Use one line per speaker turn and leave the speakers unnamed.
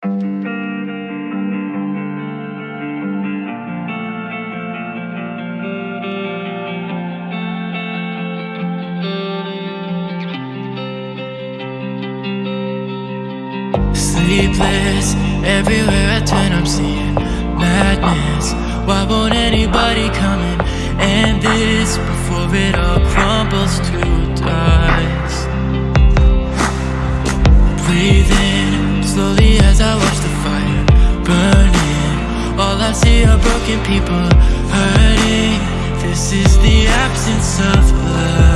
Sleepless, everywhere I turn I'm seeing madness. Why won't anybody come in? And this before it all crumbles we are broken people hurting. This is the absence of love.